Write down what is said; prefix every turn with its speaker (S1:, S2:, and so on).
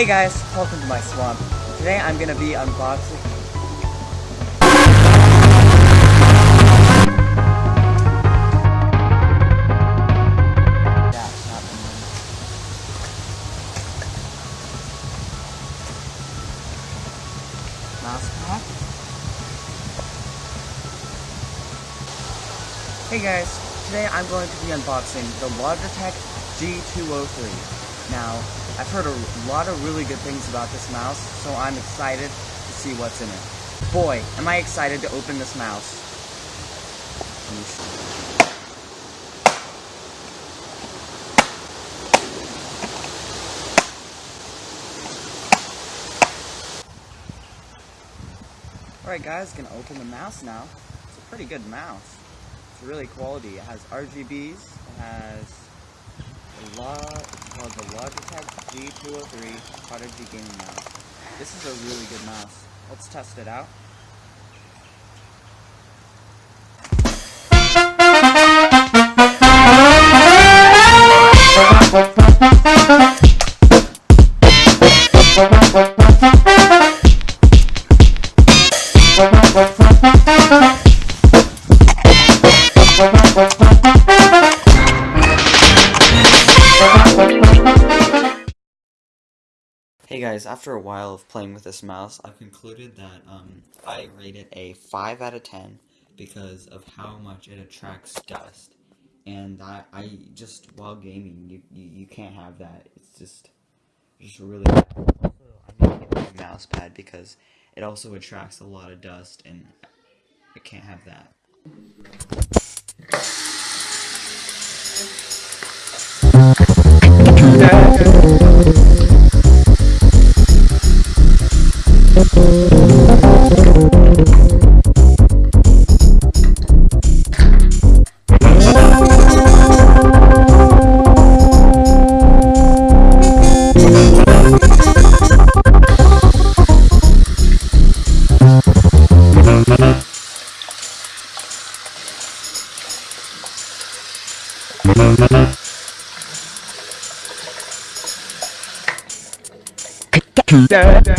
S1: Hey guys, welcome to my swamp. Today I'm gonna be unboxing. Hey guys, today I'm going to be unboxing the Logitech G203. Now, I've heard a lot of really good things about this mouse, so I'm excited to see what's in it. Boy, am I excited to open this mouse. Alright guys, gonna open the mouse now. It's a pretty good mouse. It's really quality. It has RGBs, it has a lot, it's called the Logitech G203 Prodigy Gaming Mouse. This is a really good mouse. Let's test it out. Hey guys, after a while of playing with this mouse, I've concluded that um, I rate it a 5 out of 10 because of how much it attracts dust. And I, I just, while gaming, you, you, you can't have that. It's just, just really bad. I'm a mouse pad because it also attracts a lot of dust and I can't have that.
S2: da, da.